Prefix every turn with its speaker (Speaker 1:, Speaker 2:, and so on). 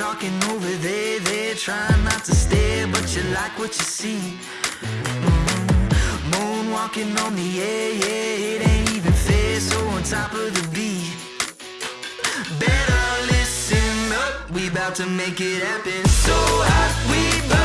Speaker 1: Talking over there, they're trying not to stare, but you like what you see. Mm-hmm. Mm, Moonwalking on the air, yeah, it ain't even fair, so on top of the beat. Better listen up, we about to make it happen. So hot, we burn.